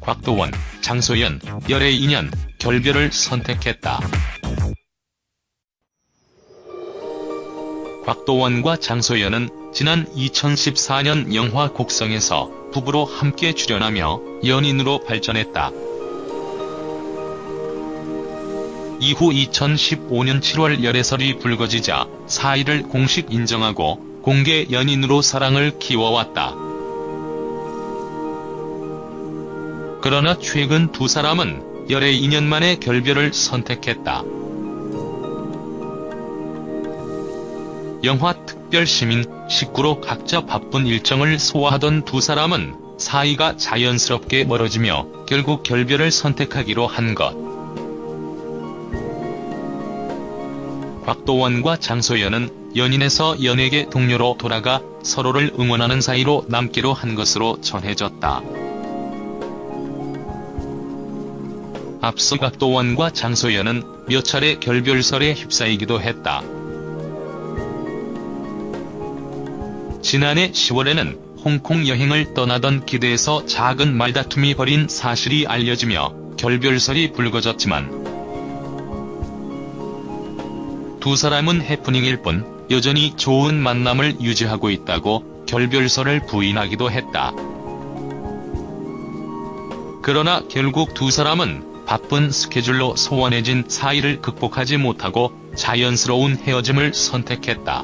곽도원, 장소연, 열애 인연, 결별을 선택했다. 곽도원과 장소연은 지난 2014년 영화 곡성에서 부부로 함께 출연하며 연인으로 발전했다. 이후 2015년 7월 열애설이 불거지자 사이를 공식 인정하고 공개 연인으로 사랑을 키워왔다. 그러나 최근 두 사람은 열애 2년 만에 결별을 선택했다. 영화 특별시민 식구로 각자 바쁜 일정을 소화하던 두 사람은 사이가 자연스럽게 멀어지며 결국 결별을 선택하기로 한 것. 곽도원과 장소연은 연인에서 연예계 동료로 돌아가 서로를 응원하는 사이로 남기로 한 것으로 전해졌다. 앞서 곽도원과 장소연은 몇 차례 결별설에 휩싸이기도 했다. 지난해 10월에는 홍콩 여행을 떠나던 기대에서 작은 말다툼이 벌인 사실이 알려지며 결별설이 불거졌지만 두 사람은 해프닝일 뿐 여전히 좋은 만남을 유지하고 있다고 결별설을 부인하기도 했다. 그러나 결국 두 사람은 바쁜 스케줄로 소원해진 사이를 극복하지 못하고 자연스러운 헤어짐을 선택했다.